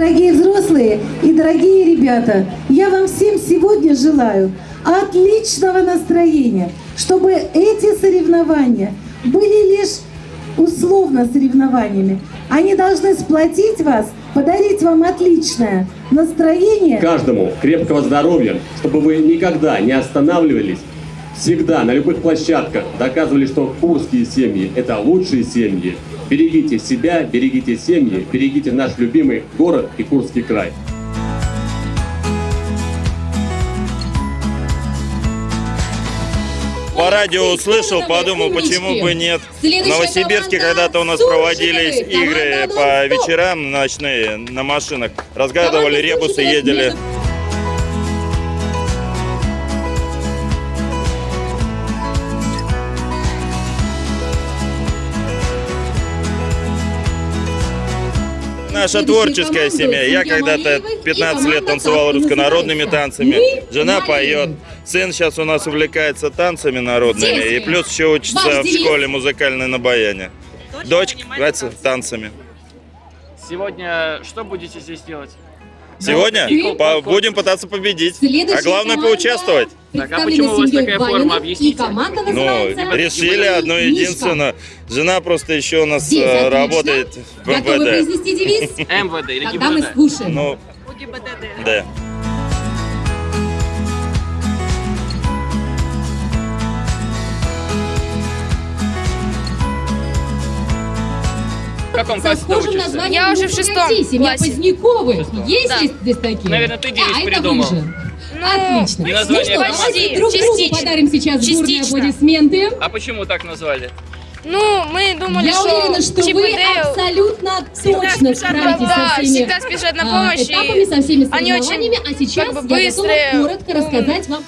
Дорогие взрослые и дорогие ребята, я вам всем сегодня желаю отличного настроения, чтобы эти соревнования были лишь условно соревнованиями. Они должны сплотить вас, подарить вам отличное настроение. Каждому крепкого здоровья, чтобы вы никогда не останавливались, всегда на любых площадках доказывали, что курские семьи – это лучшие семьи. Берегите себя, берегите семьи, берегите наш любимый город и Курский край. По радио услышал, подумал, почему бы нет. В Новосибирске когда-то у нас проводились игры по вечерам ночные на машинах. Разгадывали ребусы, ездили. Наша творческая семья. Я когда-то 15 лет танцевал руссконародными танцами. Жена поет. Сын сейчас у нас увлекается танцами народными. И плюс еще учится в школе музыкальной на баяне. Дочь нравится танцами. Сегодня что будете здесь делать? Сегодня по- будем пытаться победить. А главное поучаствовать. Так, а почему у вас такая форма? Объясните. Ну, решили одно единственное. Жена просто еще у нас Здесь, э, работает в Готовы МВД. произнести девиз? МВД или Тогда мы ГИБДД? слушаем. Ну, да. В каком классе ты учишься? Я уже в «Ну, шестом Семья классе. Поздняковых. Есть Да. здесь такие? Наверное, ты девиз а, это придумал. вы. Ну, Отлично. И Ну название что, команды. давайте друг другу Частично. подарим сейчас бурные Частично. аплодисменты. А почему так назвали? Ну, мы думали, Я что уверена, что вы абсолютно точно справитесь да, со всеми всегда спешат на а, помощь. этапами, со всеми они очень соревнованиями. А сейчас как бы я быстрые, готова коротко рассказать вам